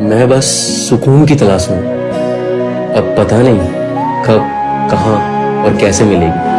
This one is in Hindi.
मैं बस सुकून की तलाश में अब पता नहीं कब कहाँ और कैसे मिलेगी।